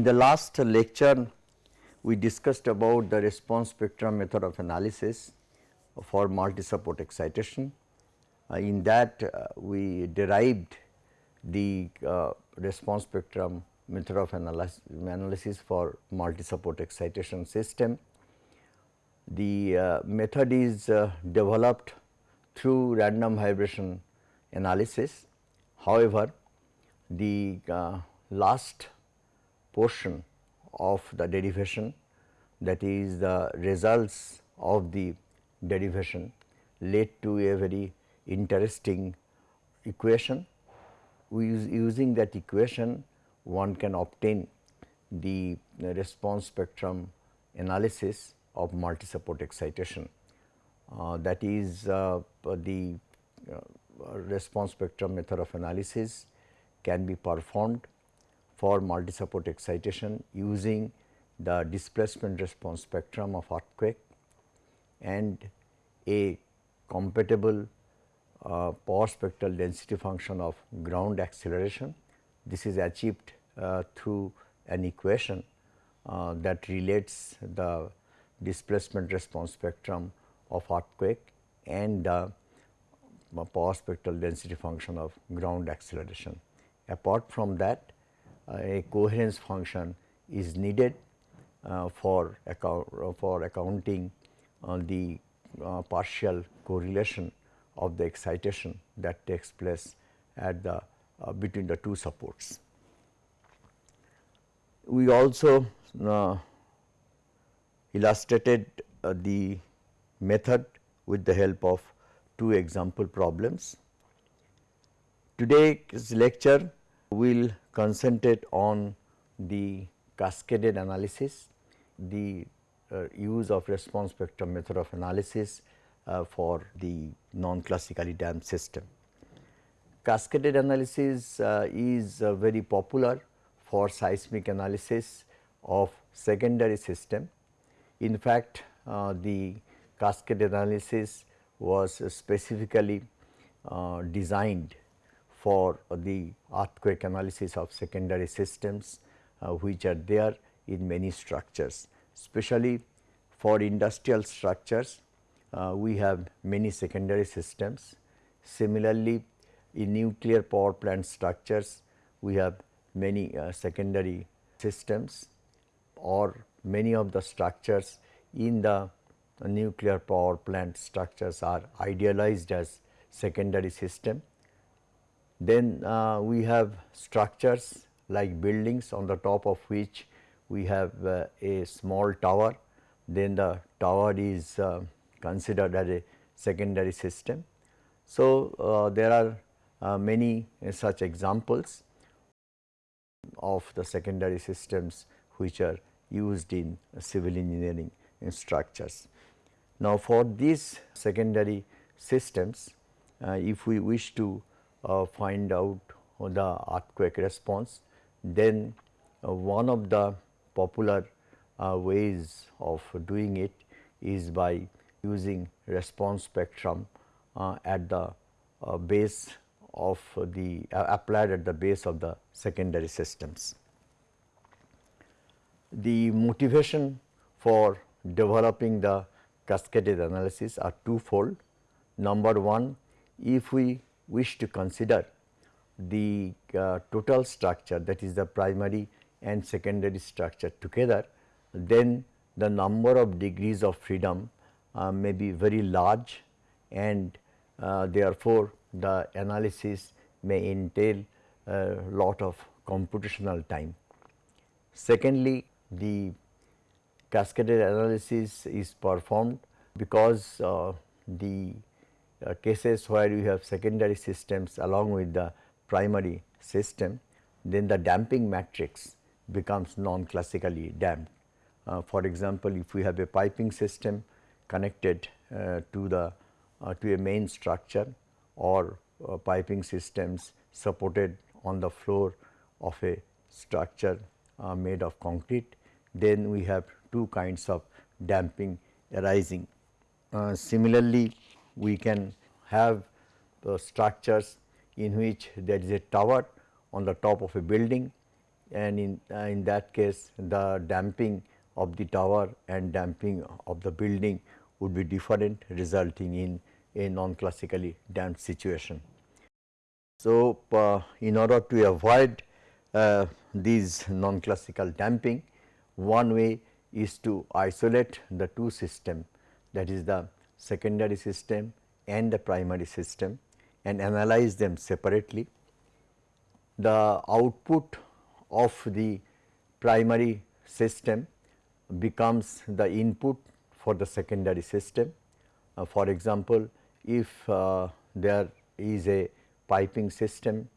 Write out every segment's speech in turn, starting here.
In the last lecture, we discussed about the response spectrum method of analysis for multi-support excitation. Uh, in that, uh, we derived the uh, response spectrum method of analysis, analysis for multi-support excitation system. The uh, method is uh, developed through random vibration analysis. However, the uh, last portion of the derivation that is the results of the derivation led to a very interesting equation. We use, using that equation one can obtain the response spectrum analysis of multi-support excitation. Uh, that is uh, the uh, response spectrum method of analysis can be performed for multi-support excitation using the displacement response spectrum of earthquake and a compatible uh, power spectral density function of ground acceleration. This is achieved uh, through an equation uh, that relates the displacement response spectrum of earthquake and the power spectral density function of ground acceleration. Apart from that, uh, a coherence function is needed uh, for, account, for accounting the uh, partial correlation of the excitation that takes place at the uh, between the two supports. We also uh, illustrated uh, the method with the help of two example problems. Today's lecture will concentrate on the cascaded analysis, the uh, use of response spectrum method of analysis uh, for the non-classically damped system. Cascaded analysis uh, is uh, very popular for seismic analysis of secondary system. In fact, uh, the cascaded analysis was specifically uh, designed for the earthquake analysis of secondary systems uh, which are there in many structures, especially for industrial structures uh, we have many secondary systems. Similarly, in nuclear power plant structures we have many uh, secondary systems or many of the structures in the nuclear power plant structures are idealized as secondary system. Then uh, we have structures like buildings on the top of which we have uh, a small tower, then the tower is uh, considered as a secondary system. So, uh, there are uh, many such examples of the secondary systems which are used in civil engineering in structures. Now, for these secondary systems, uh, if we wish to find out the earthquake response, then uh, one of the popular ways of doing it is by using response spectrum uh, at the uh, base of the uh, applied at the base of the secondary systems. The motivation for developing the cascaded analysis are twofold. Number one, if we wish to consider the uh, total structure that is the primary and secondary structure together, then the number of degrees of freedom uh, may be very large and uh, therefore, the analysis may entail a lot of computational time. Secondly, the cascaded analysis is performed because uh, the uh, cases where you have secondary systems along with the primary system, then the damping matrix becomes non-classically damped. Uh, for example, if we have a piping system connected uh, to the uh, to a main structure or uh, piping systems supported on the floor of a structure made of concrete, then we have two kinds of damping arising. Uh, similarly, we can have the structures in which there is a tower on the top of a building and in, uh, in that case the damping of the tower and damping of the building would be different resulting in a non-classically damped situation. So, uh, in order to avoid uh, these non-classical damping, one way is to isolate the two system that is the secondary system and the primary system and analyze them separately. The output of the primary system becomes the input for the secondary system. Uh, for example, if uh, there is a piping system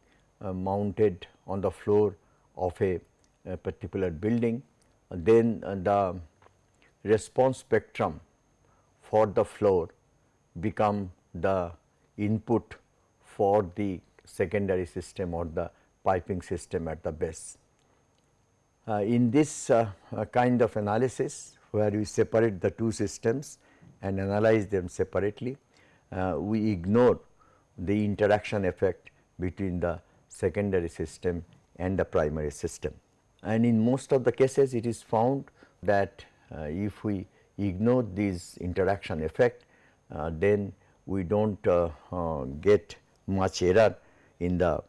uh, mounted on the floor of a, a particular building, then uh, the response spectrum for the floor become the input for the secondary system or the piping system at the base. Uh, in this uh, uh, kind of analysis where we separate the two systems and analyze them separately, uh, we ignore the interaction effect between the secondary system and the primary system. And in most of the cases it is found that uh, if we ignore this interaction effect, uh, then we do not uh, uh, get much error in the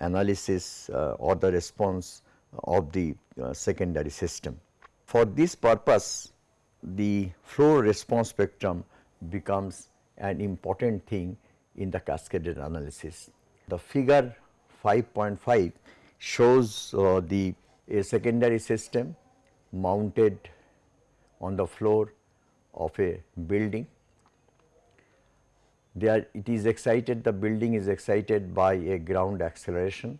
analysis uh, or the response of the secondary system. For this purpose, the floor response spectrum becomes an important thing in the cascaded analysis. The figure 5.5 shows uh, the secondary system mounted on the floor of a building. There it is excited the building is excited by a ground acceleration.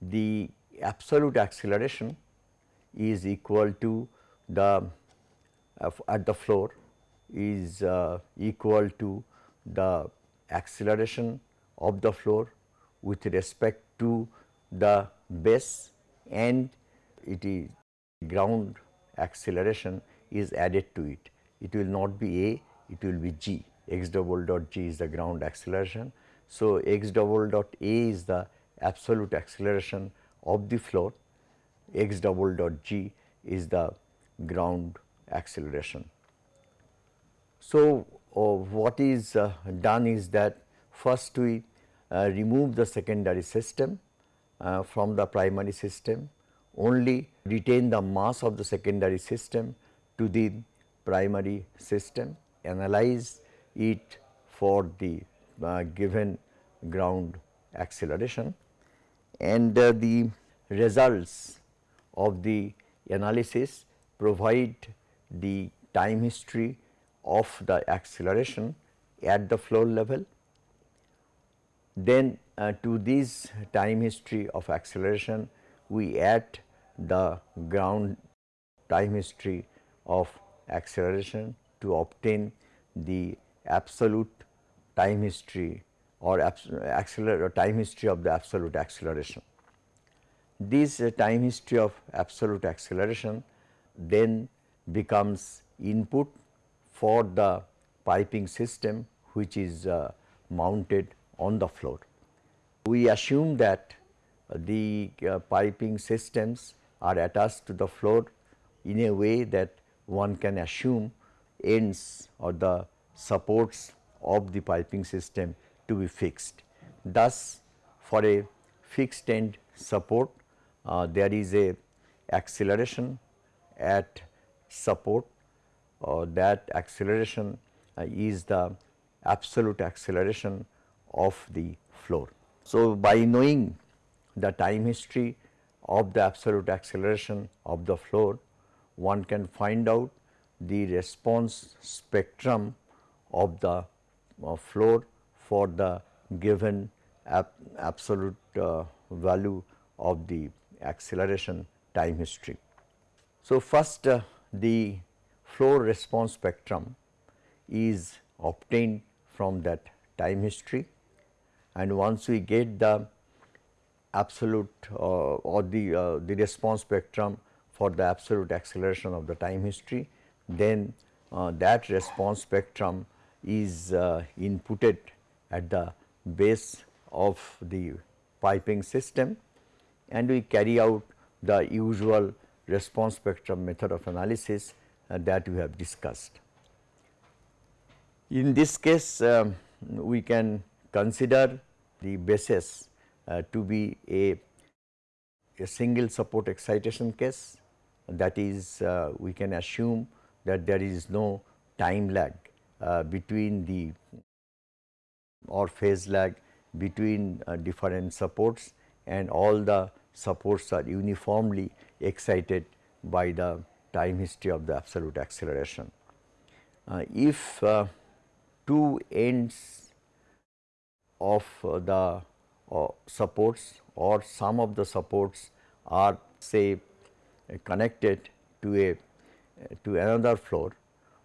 The absolute acceleration is equal to the uh, at the floor is uh, equal to the acceleration of the floor with respect to the base and it is ground acceleration is added to it. It will not be a, it will be g, x double dot g is the ground acceleration. So, x double dot a is the absolute acceleration of the floor, x double dot g is the ground acceleration. So, uh, what is uh, done is that first we uh, remove the secondary system uh, from the primary system, only retain the mass of the secondary system to the primary system, analyze it for the uh, given ground acceleration and uh, the results of the analysis provide the time history of the acceleration at the floor level. Then uh, to this time history of acceleration we add the ground time history of acceleration to obtain the absolute time history or acceler time history of the absolute acceleration. This uh, time history of absolute acceleration then becomes input for the piping system which is uh, mounted on the floor. We assume that the uh, piping systems are attached to the floor in a way that one can assume ends or the supports of the piping system to be fixed. Thus, for a fixed end support uh, there is a acceleration at support uh, that acceleration uh, is the absolute acceleration of the floor. So, by knowing the time history of the absolute acceleration of the floor, one can find out the response spectrum of the uh, floor for the given absolute uh, value of the acceleration time history. So, first uh, the floor response spectrum is obtained from that time history and once we get the absolute uh, or the, uh, the response spectrum for the absolute acceleration of the time history, then uh, that response spectrum is inputted at the base of the piping system and we carry out the usual response spectrum method of analysis uh, that we have discussed. In this case, um, we can consider the basis uh, to be a, a single support excitation case that is uh, we can assume that there is no time lag uh, between the or phase lag between uh, different supports and all the supports are uniformly excited by the time history of the absolute acceleration. Uh, if two ends of the uh, supports or some of the supports are say connected to a to another floor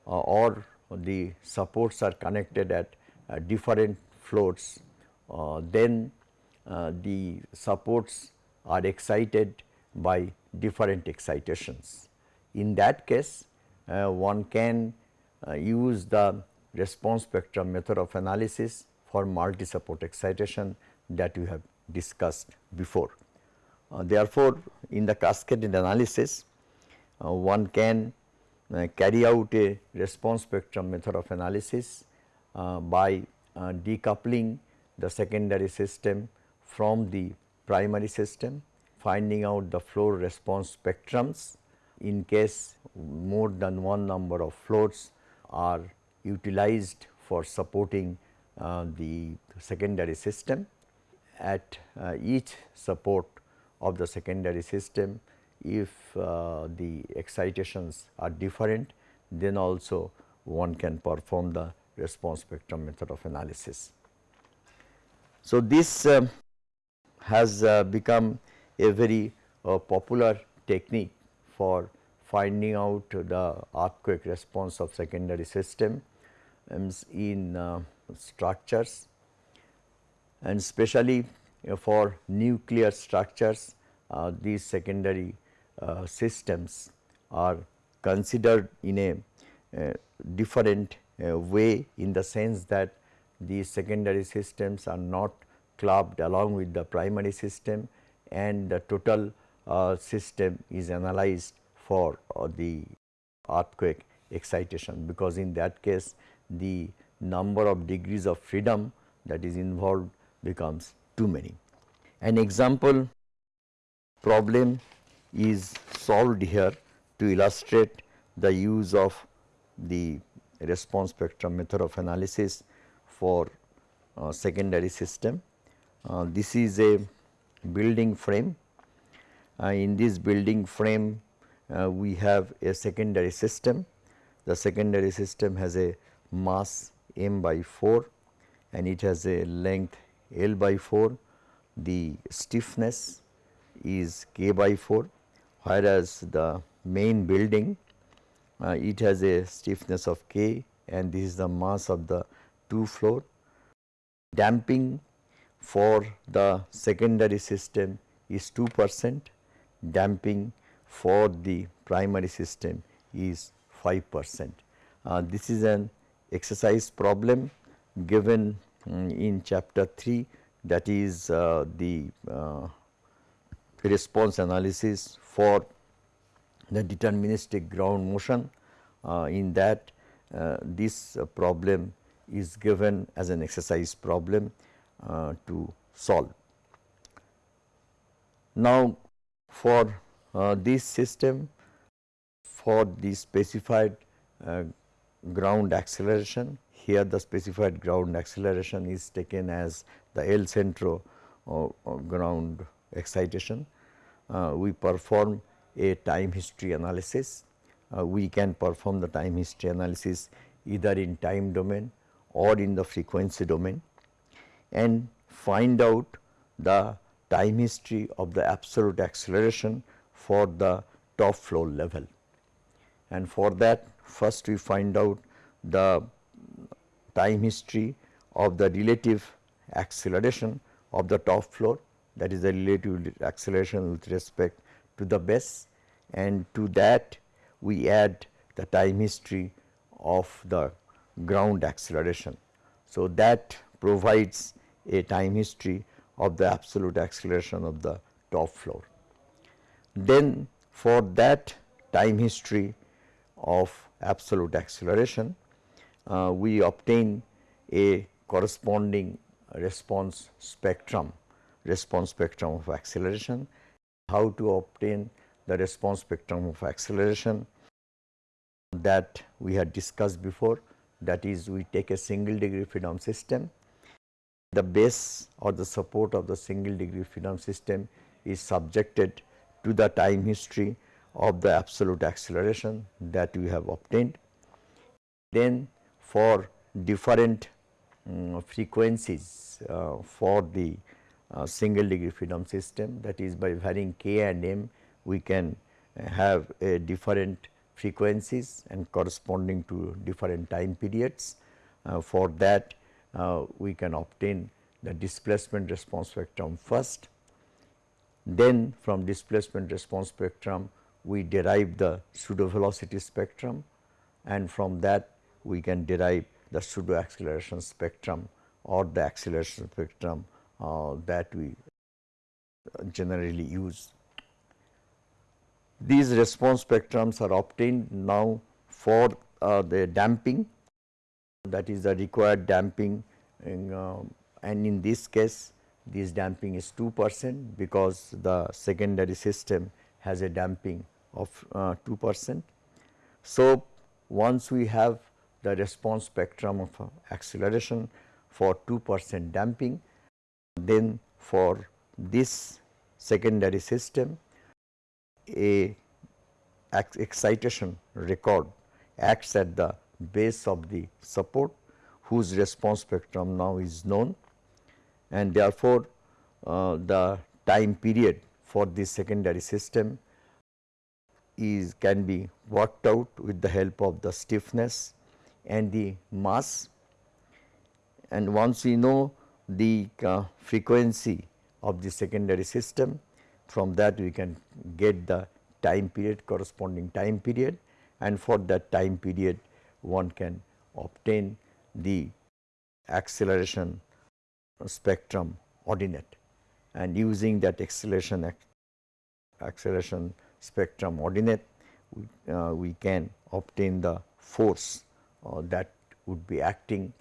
uh, or the supports are connected at uh, different floors, uh, then uh, the supports are excited by different excitations. In that case, uh, one can uh, use the response spectrum method of analysis for multi-support excitation that we have discussed before. Uh, therefore, in the cascaded analysis, uh, one can uh, carry out a response spectrum method of analysis uh, by uh, decoupling the secondary system from the primary system, finding out the floor response spectrums in case more than one number of floats are utilized for supporting uh, the secondary system. At uh, each support of the secondary system, if uh, the excitations are different, then also one can perform the response spectrum method of analysis. So, this uh, has uh, become a very uh, popular technique for finding out the earthquake response of secondary system in uh, structures and especially for nuclear structures uh, these secondary uh, systems are considered in a uh, different uh, way in the sense that these secondary systems are not clubbed along with the primary system and the total uh, system is analyzed for uh, the earthquake excitation. Because in that case the number of degrees of freedom that is involved becomes too many. An example problem is solved here to illustrate the use of the response spectrum method of analysis for uh, secondary system. Uh, this is a building frame. Uh, in this building frame, uh, we have a secondary system. The secondary system has a mass m by 4 and it has a length L by 4. The stiffness is k by 4 whereas the main building uh, it has a stiffness of k and this is the mass of the two floor. Damping for the secondary system is 2 percent, damping for the primary system is 5 percent. Uh, this is an exercise problem given in chapter 3 that is uh, the uh, response analysis for the deterministic ground motion. Uh, in that uh, this problem is given as an exercise problem uh, to solve. Now, for uh, this system for the specified ground acceleration here the specified ground acceleration is taken as the El Centro ground excitation uh, we perform a time history analysis. Uh, we can perform the time history analysis either in time domain or in the frequency domain and find out the time history of the absolute acceleration for the top floor level. And for that first we find out the time history of the relative acceleration of the top floor that is the relative acceleration with respect to the base and to that we add the time history of the ground acceleration. So, that provides a time history of the absolute acceleration of the top floor. Then for that time history of absolute acceleration, uh, we obtain a corresponding response spectrum, response spectrum of acceleration. How to obtain the response spectrum of acceleration that we had discussed before that is we take a single degree freedom system. The base or the support of the single degree freedom system is subjected to the time history of the absolute acceleration that we have obtained. Then for different um, frequencies uh, for the uh, single degree freedom system that is by varying k and m we can have a different frequencies and corresponding to different time periods. Uh, for that uh, we can obtain the displacement response spectrum first. Then from displacement response spectrum we derive the pseudo velocity spectrum and from that we can derive the pseudo acceleration spectrum or the acceleration spectrum uh, that we generally use. These response spectrums are obtained now for uh, the damping that is the required damping in, uh, and in this case this damping is 2 percent because the secondary system has a damping of uh, 2 percent. So, once we have the response spectrum of uh, acceleration for 2 percent damping, then for this secondary system a excitation record acts at the base of the support whose response spectrum now is known and therefore, uh, the time period for this secondary system is can be worked out with the help of the stiffness and the mass. And once we know the uh, frequency of the secondary system from that we can get the time period corresponding time period. And for that time period one can obtain the acceleration spectrum ordinate. And using that acceleration acceleration spectrum ordinate we, uh, we can obtain the force that would be acting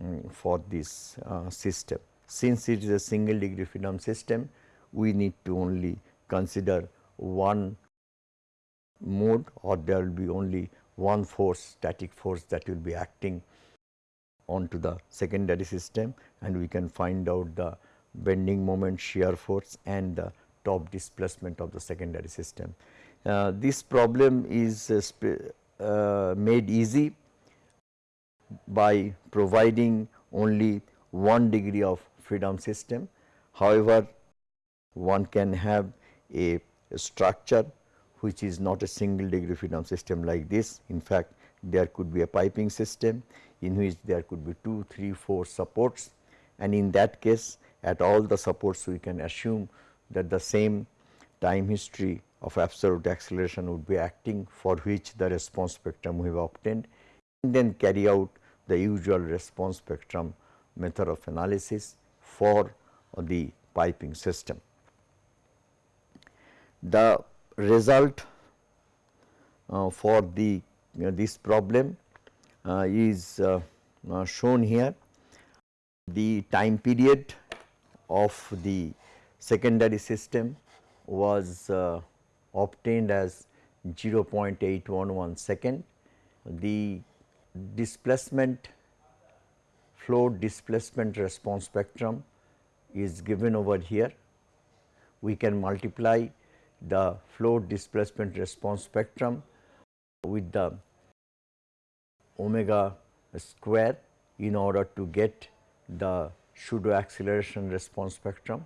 um, for this uh, system. Since it is a single degree freedom system, we need to only consider one mode or there will be only one force static force that will be acting onto the secondary system and we can find out the bending moment shear force and the top displacement of the secondary system. Uh, this problem is uh, uh, made easy by providing only one degree of freedom system. However, one can have a, structure which is not a single degree freedom system like this. In fact, there could be a piping system in which there could be 2, 3, 4 supports and in that case at all the supports we can assume that the same time history of absolute acceleration would be acting for which the response spectrum we have obtained and then carry out the usual response spectrum method of analysis for the piping system. The result uh, for the uh, this problem uh, is uh, uh, shown here. The time period of the secondary system was uh, obtained as 0.811 second. The displacement floor displacement response spectrum is given over here. We can multiply the floor displacement response spectrum with the omega square in order to get the pseudo acceleration response spectrum.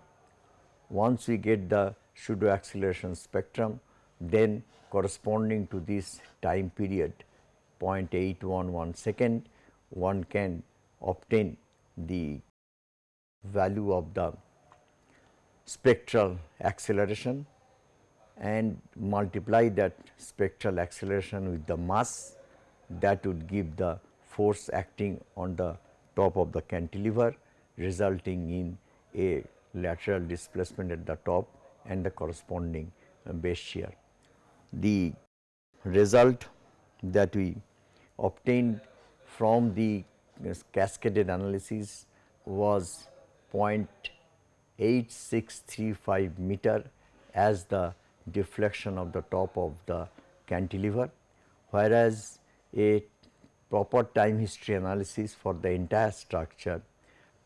Once we get the pseudo acceleration spectrum then corresponding to this time period 0.811 second one can obtain the value of the spectral acceleration and multiply that spectral acceleration with the mass that would give the force acting on the top of the cantilever resulting in a lateral displacement at the top and the corresponding base shear. The result that we obtained from the cascaded analysis was 0.8635 meter as the deflection of the top of the cantilever, whereas a proper time history analysis for the entire structure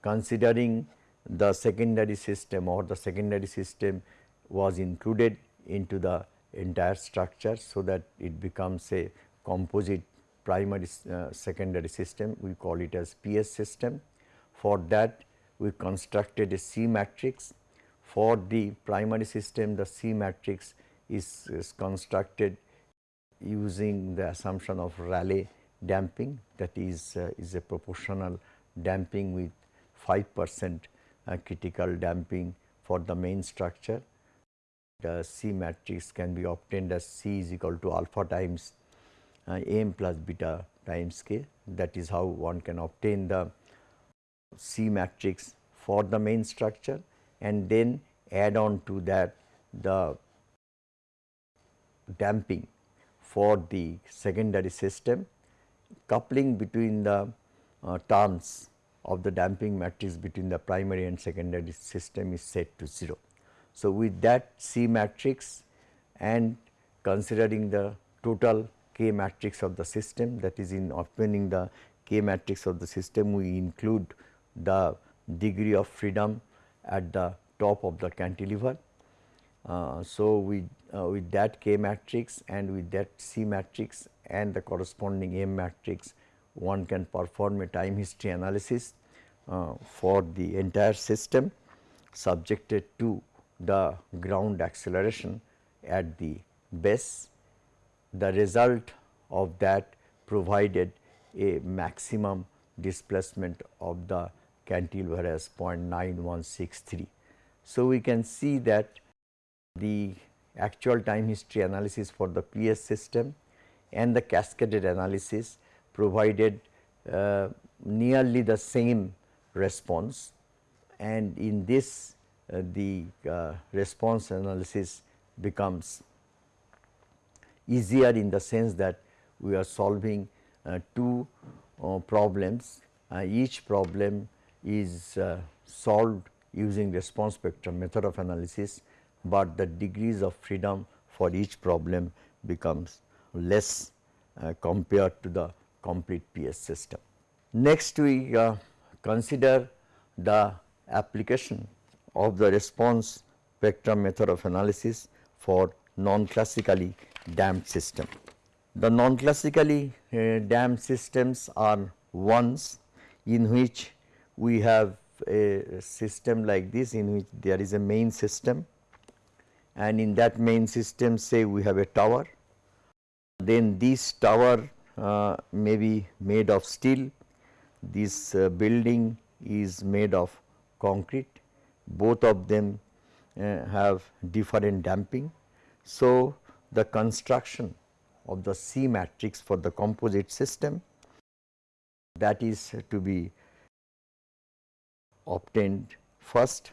considering the secondary system or the secondary system was included into the entire structure. So, that it becomes a composite primary uh, secondary system we call it as PS system. For that we constructed a C matrix for the primary system the C matrix is, is constructed using the assumption of Rayleigh damping that is, uh, is a proportional damping with 5 percent uh, critical damping for the main structure. The C matrix can be obtained as C is equal to alpha times uh, m plus beta times k that is how one can obtain the C matrix for the main structure and then add on to that the damping for the secondary system coupling between the uh, terms of the damping matrix between the primary and secondary system is set to 0. So, with that C matrix and considering the total K matrix of the system that is in obtaining the K matrix of the system we include the degree of freedom at the top of the cantilever. Uh, so, with, uh, with that K matrix and with that C matrix and the corresponding M matrix one can perform a time history analysis uh, for the entire system subjected to the ground acceleration at the base. The result of that provided a maximum displacement of the cantilever as 0.9163. So, we can see that the actual time history analysis for the PS system and the cascaded analysis provided uh, nearly the same response and in this uh, the uh, response analysis becomes easier in the sense that we are solving uh, two uh, problems. Uh, each problem is uh, solved using response spectrum method of analysis, but the degrees of freedom for each problem becomes less compared to the complete PS system. Next we consider the application of the response spectrum method of analysis for non-classically damped system. The non-classically uh, damped systems are ones in which we have a system like this in which there is a main system and in that main system say we have a tower. Then this tower uh, may be made of steel this uh, building is made of concrete, both of them uh, have different damping. So, the construction of the C matrix for the composite system that is to be obtained first.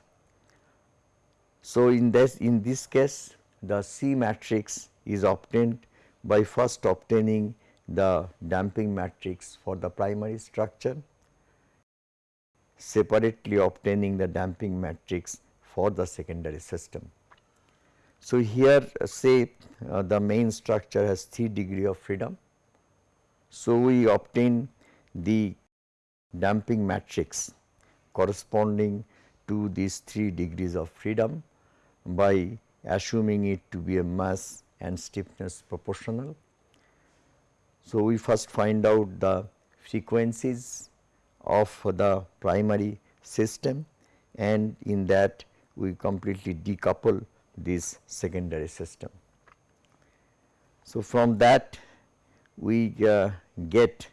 So, in this in this case the C matrix is obtained by first obtaining the damping matrix for the primary structure, separately obtaining the damping matrix for the secondary system. So, here uh, say uh, the main structure has 3 degree of freedom. So, we obtain the damping matrix corresponding to these 3 degrees of freedom by assuming it to be a mass and stiffness proportional so, we first find out the frequencies of the primary system and in that we completely decouple this secondary system. So, from that we uh, get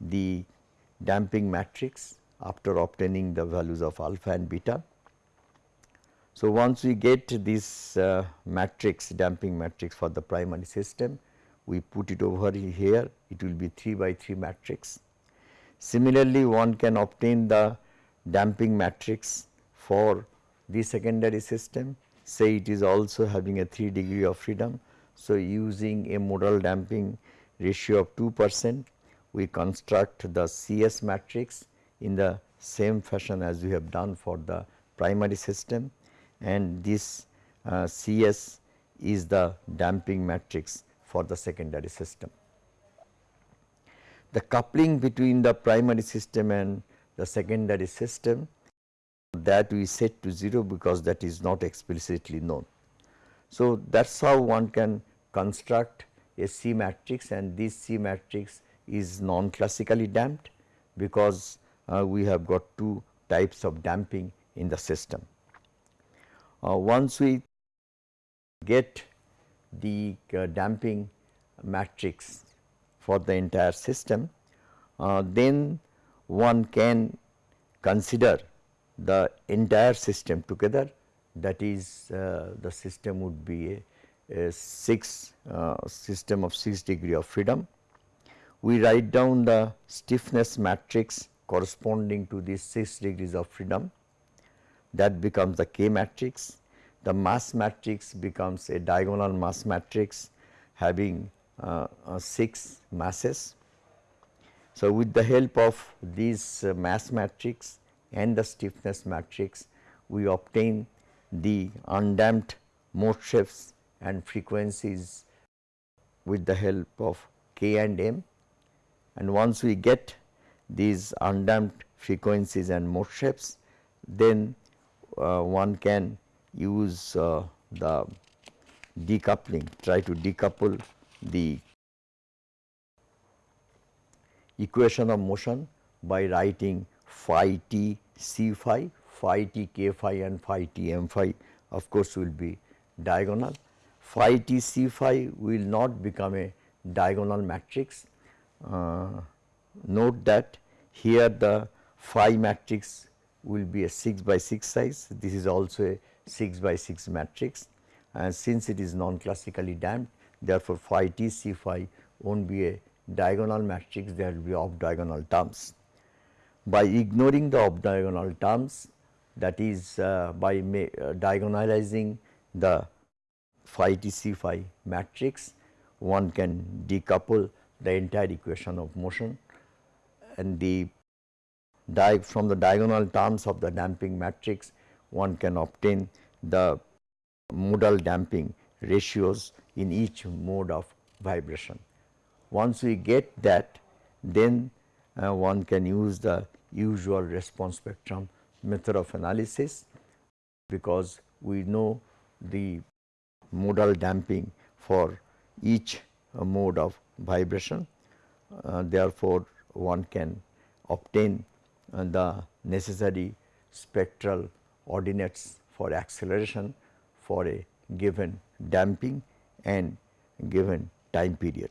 the damping matrix after obtaining the values of alpha and beta. So, once we get this uh, matrix damping matrix for the primary system, we put it over here it will be 3 by 3 matrix. Similarly, one can obtain the damping matrix for the secondary system say it is also having a 3 degree of freedom. So, using a modal damping ratio of 2 percent we construct the CS matrix in the same fashion as we have done for the primary system and this uh, CS is the damping matrix for the secondary system. The coupling between the primary system and the secondary system that we set to 0 because that is not explicitly known. So, that is how one can construct a C matrix and this C matrix is non classically damped because uh, we have got two types of damping in the system. Uh, once we get the uh, damping matrix for the entire system, uh, then one can consider the entire system together that is uh, the system would be a, a 6 uh, system of 6 degree of freedom. We write down the stiffness matrix corresponding to these 6 degrees of freedom that becomes the K matrix. The mass matrix becomes a diagonal mass matrix having uh, uh, 6 masses. So, with the help of these uh, mass matrix and the stiffness matrix, we obtain the undamped mode shapes and frequencies with the help of K and M. And once we get these undamped frequencies and mode shapes, then uh, one can use uh, the decoupling, try to decouple the equation of motion by writing phi t c phi, phi t k phi and phi t m phi of course will be diagonal. Phi t c phi will not become a diagonal matrix. Uh, note that here the phi matrix will be a 6 by 6 size. This is also a 6 by 6 matrix and since it is non classically damped therefore, phi t c phi not be a diagonal matrix there will be off diagonal terms. By ignoring the off diagonal terms that is uh, by uh, diagonalizing the phi t c phi matrix one can decouple the entire equation of motion and the from the diagonal terms of the damping matrix one can obtain the modal damping ratios in each mode of vibration. Once we get that then uh, one can use the usual response spectrum method of analysis because we know the modal damping for each uh, mode of vibration. Uh, therefore, one can obtain the necessary spectral ordinates for acceleration for a given damping and given time period.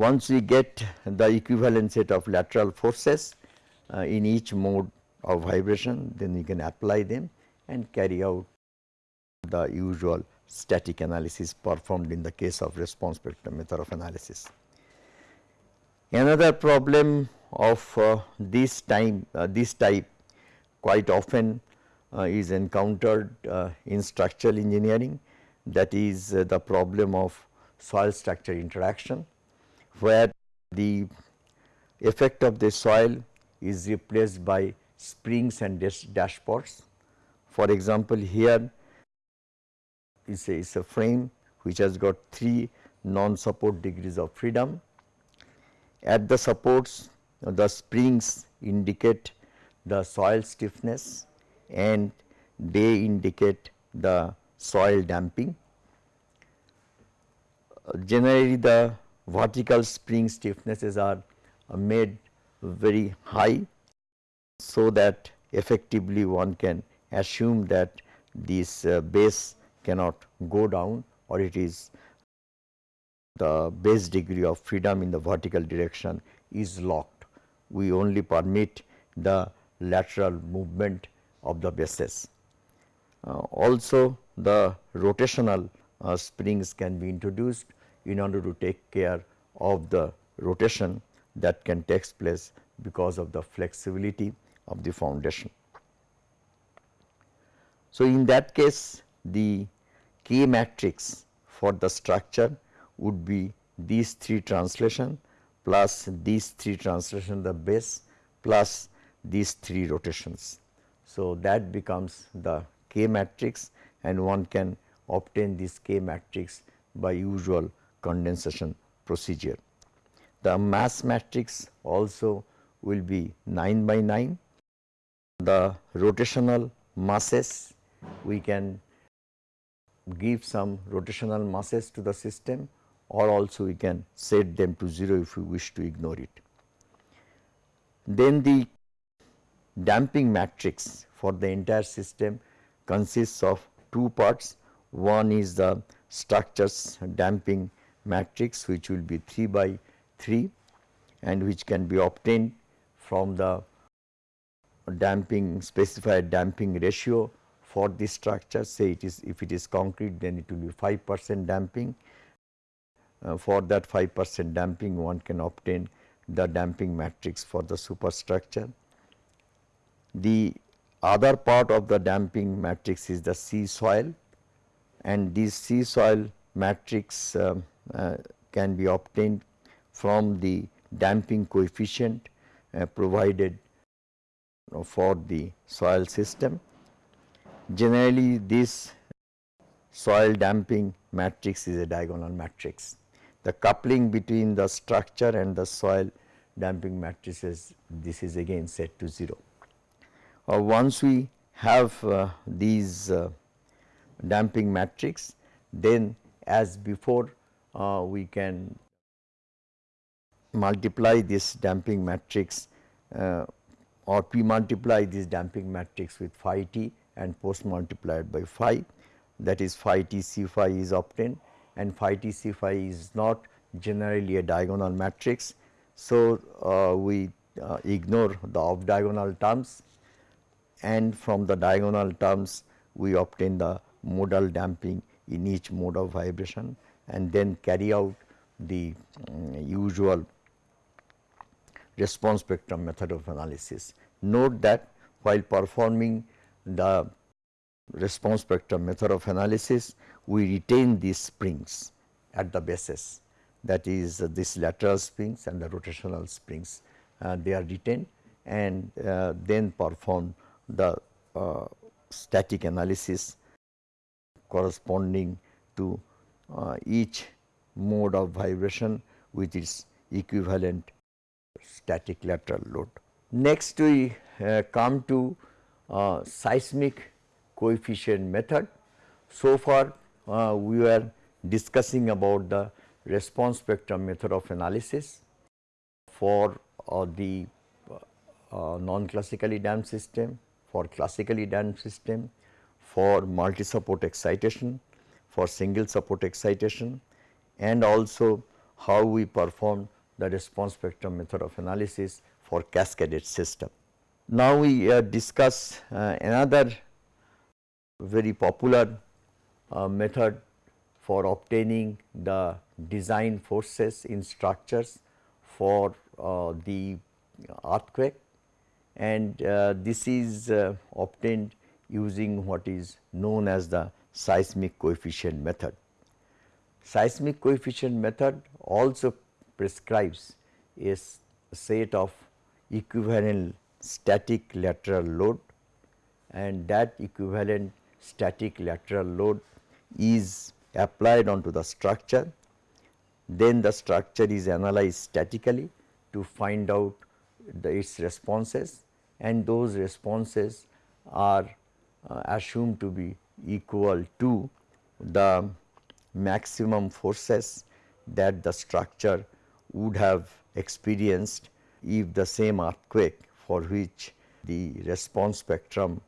Once we get the equivalent set of lateral forces uh, in each mode of vibration, then we can apply them and carry out the usual static analysis performed in the case of response spectrum method of analysis. Another problem of uh, this time uh, this type quite often uh, is encountered uh, in structural engineering that is uh, the problem of soil structure interaction where the effect of the soil is replaced by springs and dashpots. For example, here is a, is a frame which has got 3 non support degrees of freedom. At the supports the springs indicate the soil stiffness and they indicate the soil damping. generally the vertical spring stiffnesses are made very high so that effectively one can assume that this uh, base cannot go down or it is the base degree of freedom in the vertical direction is locked. We only permit the lateral movement of the bases. Uh, also the rotational uh, springs can be introduced in order to take care of the rotation that can take place because of the flexibility of the foundation. So, in that case the K matrix for the structure would be these three translation plus these three translation the base plus these three rotations. So, that becomes the K matrix and one can obtain this K matrix by usual condensation procedure. The mass matrix also will be 9 by 9. The rotational masses we can give some rotational masses to the system or also we can set them to 0 if we wish to ignore it. Then the damping matrix for the entire system consists of two parts. One is the structures damping matrix which will be 3 by 3 and which can be obtained from the damping specified damping ratio for this structure say it is if it is concrete then it will be 5 percent damping. Uh, for that 5 percent damping one can obtain the damping matrix for the superstructure. The other part of the damping matrix is the C soil and this C soil matrix uh, can be obtained from the damping coefficient uh, provided for the soil system. Generally this soil damping matrix is a diagonal matrix. The coupling between the structure and the soil damping matrices this is again set to 0. Uh, once we have uh, these uh, damping matrix then as before uh, we can multiply this damping matrix uh, or pre multiply this damping matrix with phi t and post multiplied by phi that is phi t c phi is obtained and phi t c phi is not generally a diagonal matrix. So, uh, we uh, ignore the off diagonal terms and from the diagonal terms we obtain the modal damping in each mode of vibration and then carry out the um, usual response spectrum method of analysis. Note that while performing the response spectrum method of analysis, we retain these springs at the bases that is uh, this lateral springs and the rotational springs uh, they are retained and uh, then perform the uh, static analysis corresponding to uh, each mode of vibration with its equivalent static lateral load. Next we uh, come to uh, seismic coefficient method. So far uh, we were discussing about the response spectrum method of analysis for uh, the uh, non-classically damped system, for classically damped system, for multi-support excitation, for single support excitation and also how we perform the response spectrum method of analysis for cascaded system. Now we uh, discuss uh, another very popular uh, method for obtaining the design forces in structures for uh, the earthquake and uh, this is uh, obtained using what is known as the seismic coefficient method. Seismic coefficient method also prescribes a set of equivalent static lateral load and that equivalent static lateral load is applied onto the structure. Then the structure is analyzed statically to find out the, its responses and those responses are uh, assumed to be equal to the maximum forces that the structure would have experienced if the same earthquake for which the response spectrum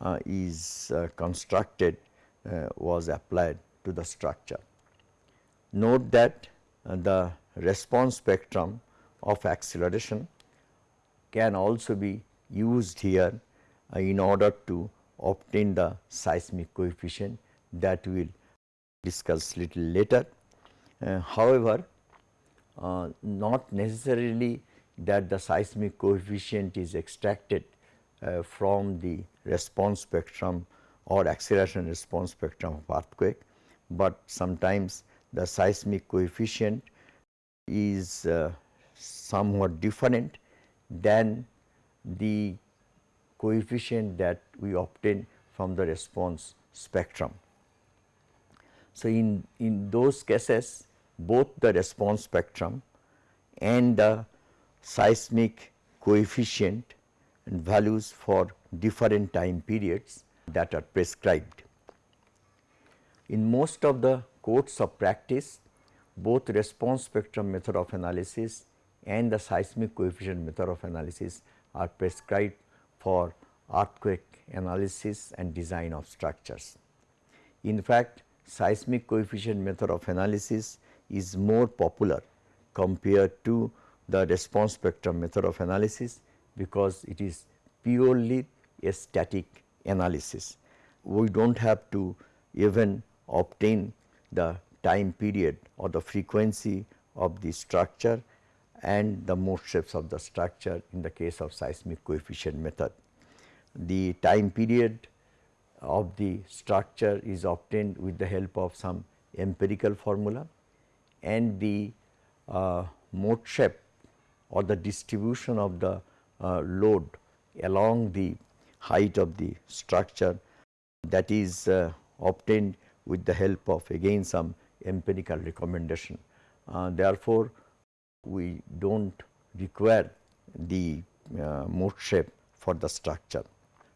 uh, is uh, constructed uh, was applied to the structure. Note that uh, the response spectrum of acceleration can also be used here uh, in order to obtain the seismic coefficient that we will discuss little later. Uh, however, uh, not necessarily that the seismic coefficient is extracted uh, from the response spectrum or acceleration response spectrum of earthquake, but sometimes the seismic coefficient is uh, somewhat different than the coefficient that we obtain from the response spectrum. So, in, in those cases both the response spectrum and the seismic coefficient and values for different time periods that are prescribed. In most of the codes of practice, both response spectrum method of analysis and the seismic coefficient method of analysis are prescribed for earthquake analysis and design of structures. In fact, seismic coefficient method of analysis is more popular compared to the response spectrum method of analysis because it is purely a static analysis. We do not have to even obtain the time period or the frequency of the structure and the mode shapes of the structure in the case of seismic coefficient method. The time period of the structure is obtained with the help of some empirical formula and the uh, mode shape or the distribution of the uh, load along the height of the structure that is uh, obtained with the help of again some empirical recommendation. Uh, therefore, we do not require the uh, mode shape for the structure.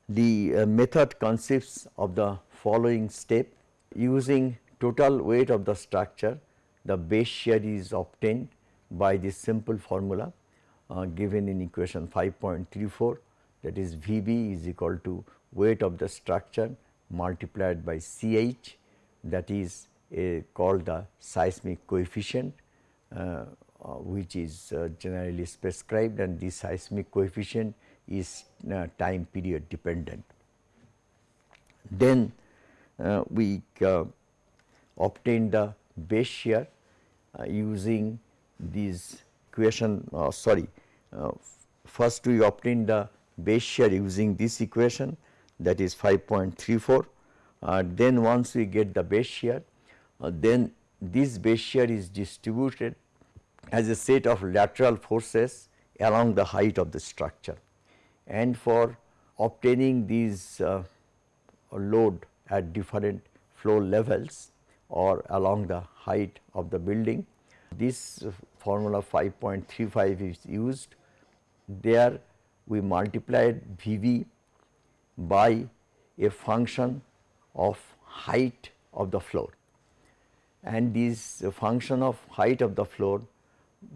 The uh, method consists of the following step. Using total weight of the structure the base shear is obtained by this simple formula uh, given in equation 5.34 that is V b is equal to weight of the structure multiplied by C h. That is a, called the seismic coefficient. Uh, which is uh, generally prescribed and this seismic coefficient is uh, time period dependent. Then uh, we uh, obtain the base shear using these equation sorry first we obtain the base shear using this equation that is 5.34 then once we get the base shear then this base shear is distributed as a set of lateral forces along the height of the structure. And for obtaining these uh, load at different floor levels or along the height of the building, this formula 5.35 is used. There we multiplied VV by a function of height of the floor and this function of height of the floor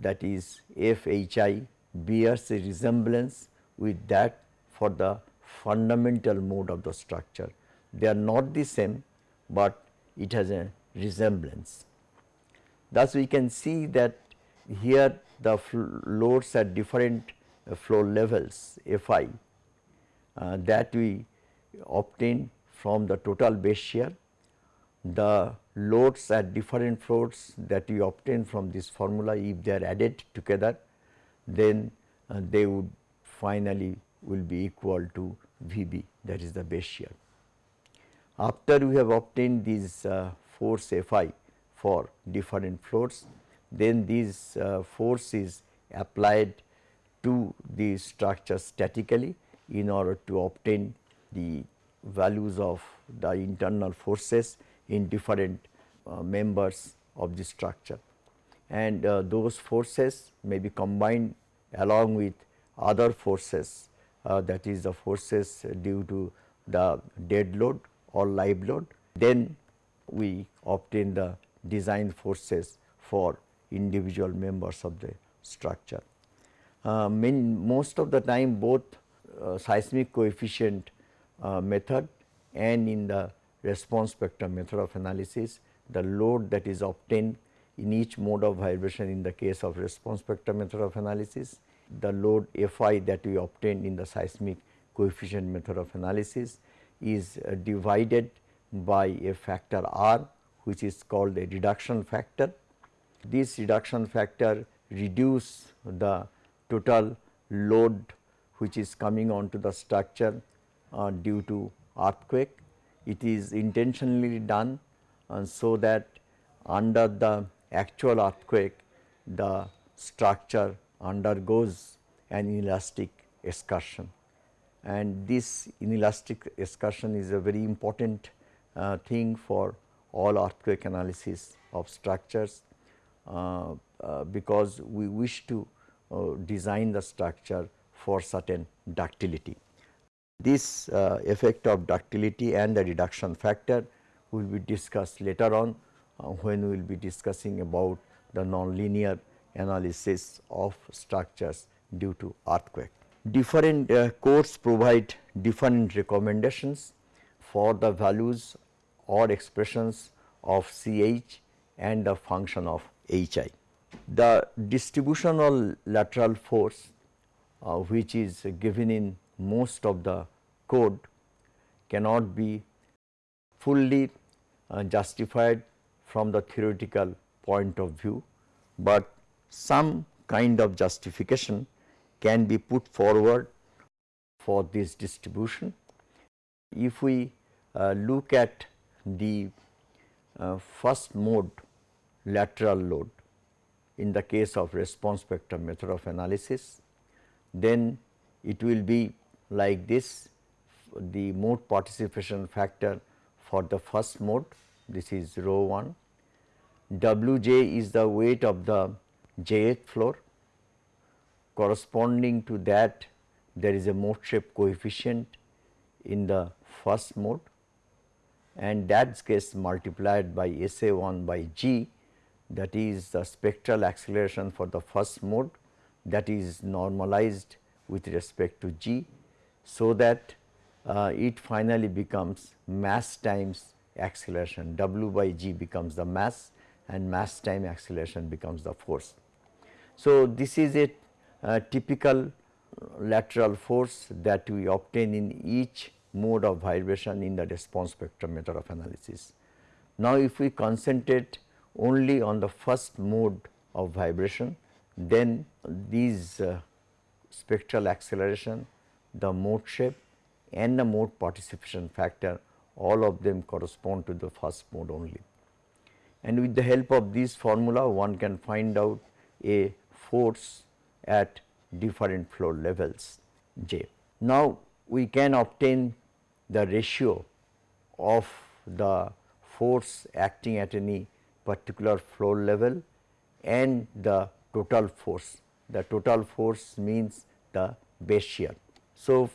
that is f h i bears a resemblance with that for the fundamental mode of the structure. They are not the same, but it has a resemblance. Thus, we can see that here the loads at different uh, floor levels F i uh, that we obtain from the total base shear the loads at different floors that we obtain from this formula if they are added together then uh, they would finally will be equal to Vb that is the base shear. After we have obtained these uh, force Fi for different floors then this uh, force is applied to the structure statically in order to obtain the values of the internal forces in different uh, members of the structure and uh, those forces may be combined along with other forces uh, that is the forces due to the dead load or live load. Then we obtain the design forces for individual members of the structure. Uh, main, most of the time both uh, seismic coefficient uh, method and in the response spectrum method of analysis, the load that is obtained in each mode of vibration in the case of response spectrum method of analysis, the load Fi that we obtained in the seismic coefficient method of analysis is uh, divided by a factor r which is called a reduction factor. This reduction factor reduce the total load which is coming onto the structure uh, due to earthquake it is intentionally done so that under the actual earthquake the structure undergoes an inelastic excursion and this inelastic excursion is a very important uh, thing for all earthquake analysis of structures uh, uh, because we wish to uh, design the structure for certain ductility. This uh, effect of ductility and the reduction factor will be discussed later on uh, when we will be discussing about the nonlinear analysis of structures due to earthquake. Different uh, codes provide different recommendations for the values or expressions of CH and the function of HI. The distributional lateral force uh, which is given in most of the code cannot be fully uh, justified from the theoretical point of view, but some kind of justification can be put forward for this distribution. If we uh, look at the uh, first mode lateral load in the case of response spectrum method of analysis, then it will be like this the mode participation factor for the first mode this is rho 1, Wj is the weight of the jth floor. Corresponding to that there is a mode shape coefficient in the first mode. And that gets multiplied by S A 1 by g that is the spectral acceleration for the first mode that is normalized with respect to g. So, that uh, it finally becomes mass times acceleration w by g becomes the mass and mass time acceleration becomes the force. So, this is a, a typical lateral force that we obtain in each mode of vibration in the response spectrum method of analysis. Now, if we concentrate only on the first mode of vibration, then these uh, spectral acceleration, the mode shape and the mode participation factor all of them correspond to the first mode only. And with the help of this formula one can find out a force at different floor levels j. Now, we can obtain the ratio of the force acting at any particular floor level and the total force. The total force means the base shear. So,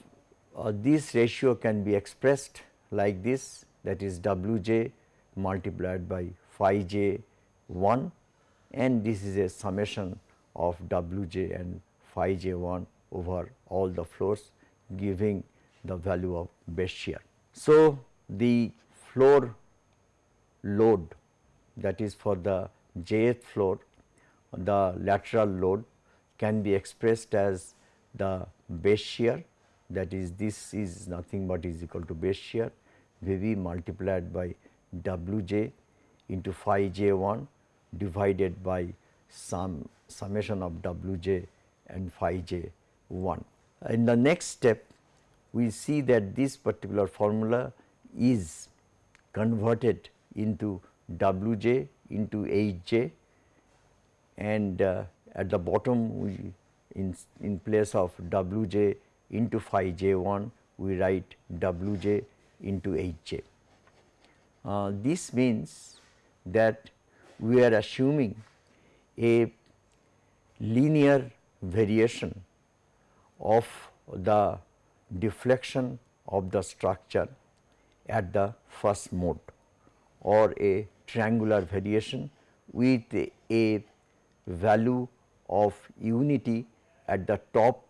uh, this ratio can be expressed like this that is W j multiplied by phi j 1 and this is a summation of W j and phi j 1 over all the floors giving the value of base shear. So, the floor load that is for the jth floor the lateral load can be expressed as the base shear that is this is nothing but is equal to base shear Vv multiplied by Wj into phi j 1 divided by sum summation of Wj and phi j 1. In the next step we see that this particular formula is converted into Wj into Hj and uh, at the bottom we in, in place of Wj into phi j 1 we write Wj into Hj. Uh, this means that we are assuming a linear variation of the deflection of the structure at the first mode or a triangular variation with a value of unity at the top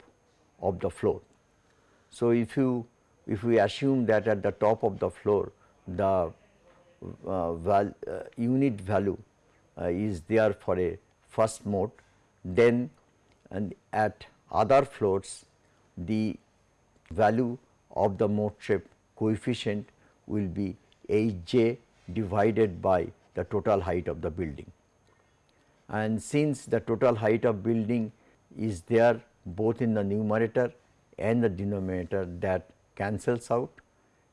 of the floor. So, if you if we assume that at the top of the floor the uh, val, uh, unit value uh, is there for a first mode, then and at other floors the value of the mode shape coefficient will be h j divided by the total height of the building. And since the total height of building is there both in the numerator and the denominator that cancels out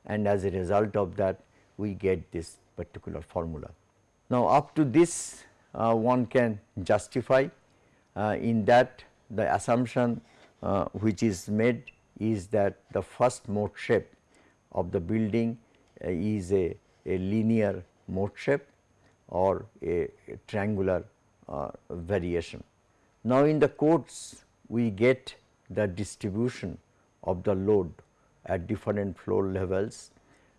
and as a result of that we get this particular formula. Now, up to this uh, one can justify uh, in that the assumption uh, which is made is that the first mode shape of the building uh, is a, a linear mode shape or a, a triangular uh, variation. Now, in the codes we get the distribution of the load at different floor levels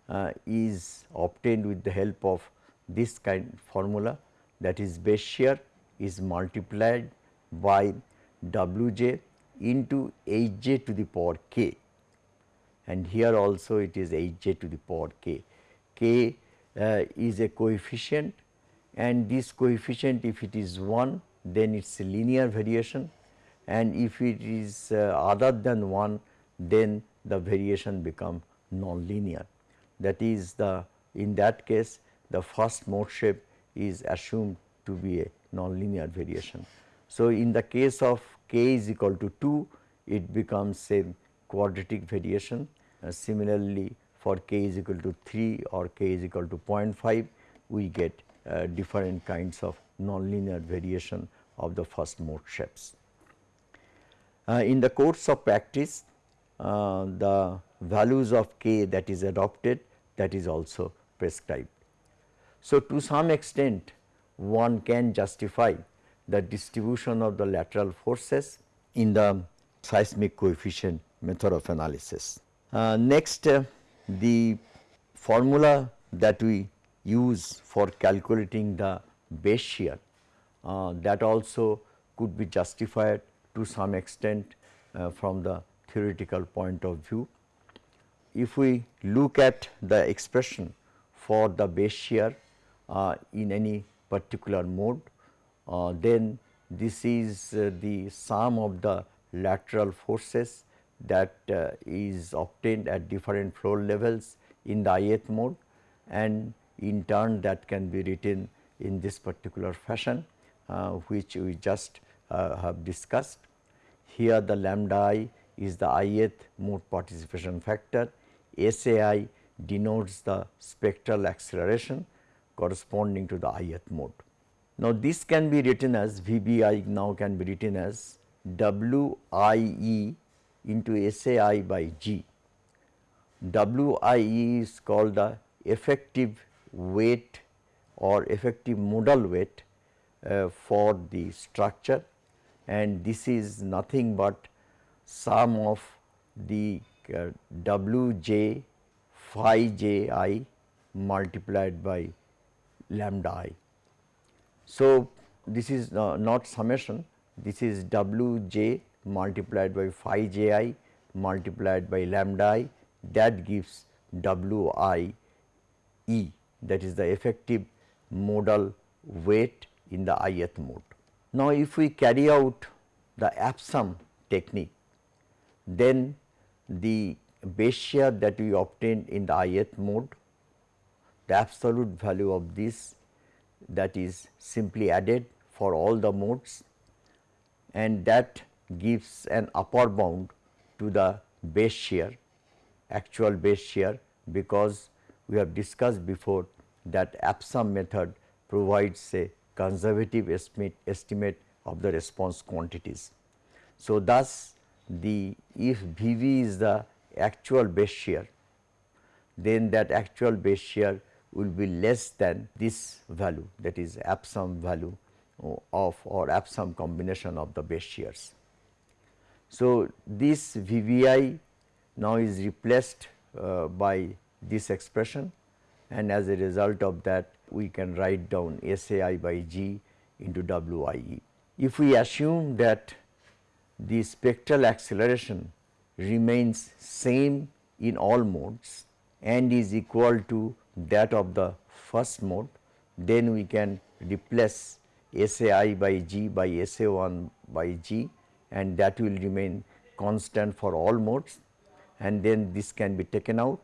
uh, is obtained with the help of this kind formula. That is base shear is multiplied by W j into H j to the power k. And here also it is H j to the power k. k uh, is a coefficient and this coefficient if it is 1 then it is a linear variation and if it is uh, other than 1 then the variation become non-linear. That is the in that case the first mode shape is assumed to be a non-linear variation. So, in the case of k is equal to 2 it becomes a quadratic variation. Uh, similarly, for k is equal to 3 or k is equal to 0.5 we get uh, different kinds of nonlinear variation of the first mode shapes. Uh, in the course of practice uh, the values of k that is adopted that is also prescribed. So, to some extent one can justify the distribution of the lateral forces in the seismic coefficient method of analysis. Uh, next uh, the formula that we use for calculating the base shear uh, that also could be justified to some extent uh, from the theoretical point of view. If we look at the expression for the base shear uh, in any particular mode, uh, then this is uh, the sum of the lateral forces that uh, is obtained at different floor levels in the ith mode and in turn that can be written in this particular fashion uh, which we just have discussed. Here the lambda i is the ith mode participation factor, SAI denotes the spectral acceleration corresponding to the ith mode. Now, this can be written as VBI now can be written as WIE into SAI by G. WIE is called the effective weight or effective modal weight uh, for the structure and this is nothing but sum of the uh, W j phi j i multiplied by lambda i. So, this is uh, not summation, this is W j multiplied by phi j i multiplied by lambda i that gives W i e that is the effective modal weight in the ith mode. Now, if we carry out the APSUM technique, then the base shear that we obtained in the ith mode, the absolute value of this that is simply added for all the modes and that gives an upper bound to the base shear actual base shear because we have discussed before that APSUM method provides a conservative estimate, estimate of the response quantities. So, thus the if V v is the actual base shear then that actual base shear will be less than this value that is APSUM value of or APSUM combination of the base shears. So, this VVI now is replaced uh, by this expression and as a result of that we can write down SAI by G into WIE. If we assume that the spectral acceleration remains same in all modes and is equal to that of the first mode, then we can replace SAI by G by SA1 by G and that will remain constant for all modes and then this can be taken out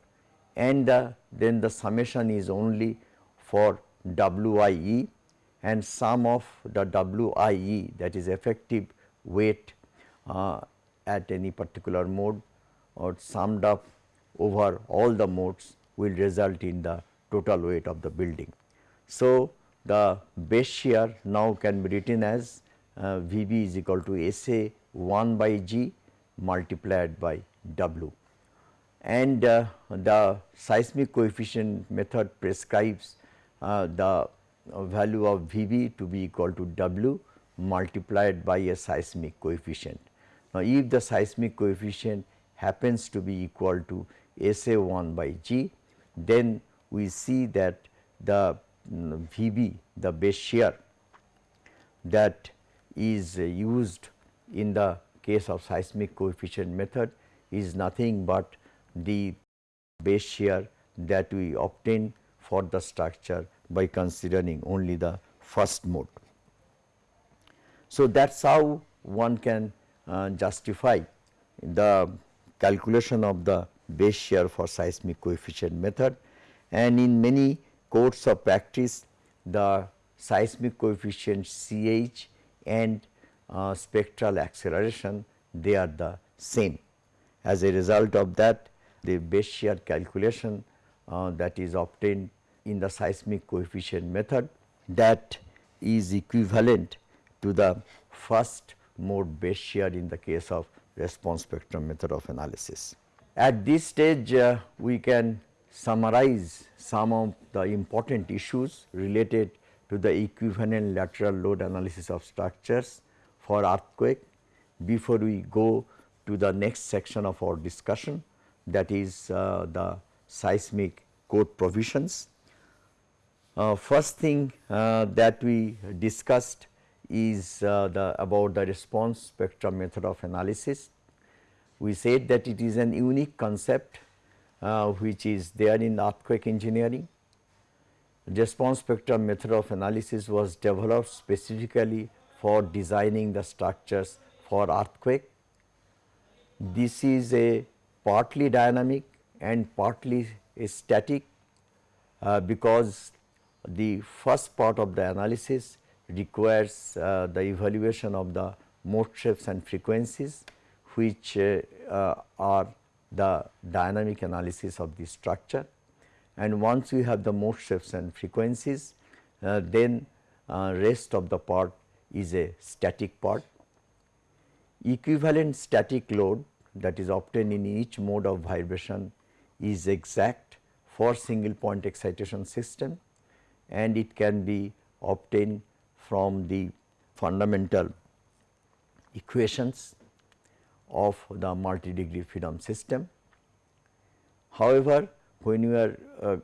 and the, then the summation is only for WIE and sum of the WIE that is effective weight uh, at any particular mode or summed up over all the modes will result in the total weight of the building. So, the base shear now can be written as uh, VB is equal to SA 1 by G multiplied by W and uh, the seismic coefficient method prescribes the value of VB to be equal to W multiplied by a seismic coefficient. Now, if the seismic coefficient happens to be equal to SA 1 by G, then we see that the um, VB the base shear that is uh, used in the case of seismic coefficient method is nothing but the base shear that we obtain for the structure by considering only the first mode. So, that is how one can uh, justify the calculation of the base shear for seismic coefficient method and in many codes of practice the seismic coefficient CH and uh, spectral acceleration they are the same. As a result of that the base shear calculation uh, that is obtained in the seismic coefficient method that is equivalent to the first mode base shear in the case of response spectrum method of analysis. At this stage uh, we can summarize some of the important issues related to the equivalent lateral load analysis of structures for earthquake before we go to the next section of our discussion that is uh, the seismic code provisions. Uh, first thing uh, that we discussed is uh, the about the response spectrum method of analysis. We said that it is an unique concept uh, which is there in earthquake engineering. Response spectrum method of analysis was developed specifically for designing the structures for earthquake. This is a partly dynamic and partly static uh, because the first part of the analysis requires uh, the evaluation of the mode shapes and frequencies which uh, uh are the dynamic analysis of the structure. And once we have the mode shapes and frequencies uh, then rest of the part is a static part. Equivalent static load that is obtained in each mode of vibration is exact for single point excitation system and it can be obtained from the fundamental equations of the multi degree freedom system. However, when you are uh,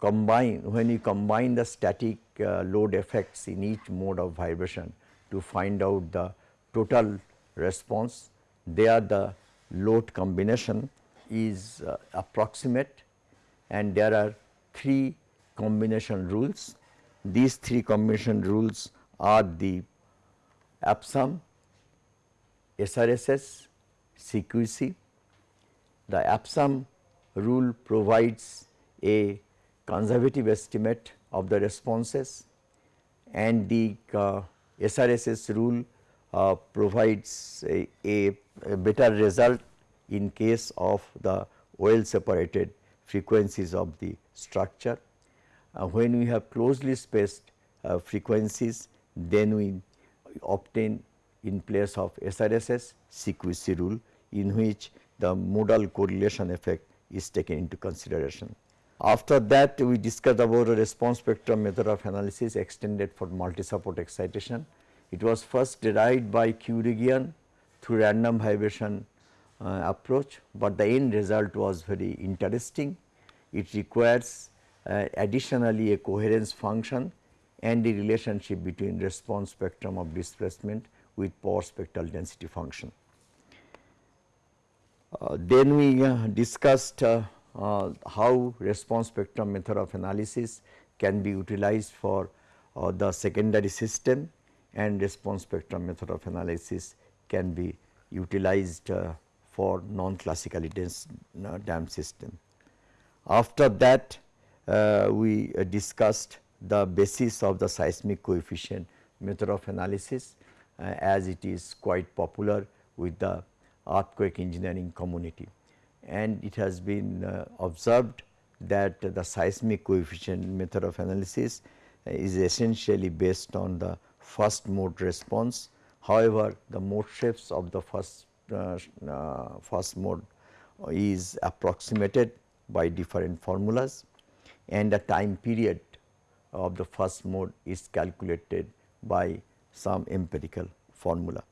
combine when you combine the static uh, load effects in each mode of vibration to find out the total response, there the load combination is uh, approximate and there are three combination rules. These three combination rules are the APSUM, SRSS, CQC. The APSUM rule provides a conservative estimate of the responses and the uh, SRSS rule uh, provides a, a, a, better result in case of the well separated frequencies of the structure. Uh, when we have closely spaced uh, frequencies then we obtain in place of SRSS CQC rule in which the modal correlation effect is taken into consideration. After that we discussed about a response spectrum method of analysis extended for multi-support excitation. It was first derived by Kiureghian through random vibration uh, approach, but the end result was very interesting. It requires uh, additionally a coherence function and the relationship between response spectrum of displacement with power spectral density function. Uh, then we uh, discussed uh, uh, how response spectrum method of analysis can be utilized for uh, the secondary system and response spectrum method of analysis can be utilized uh, for non-classically dense dam system. After that we discussed the basis of the seismic coefficient method of analysis as it is quite popular with the earthquake engineering community. and it has been uh, observed that the seismic coefficient method of analysis is essentially based on the first mode response. However, the mode shapes of the first uh, uh, first mode is approximated by different formulas and the time period of the first mode is calculated by some empirical formula.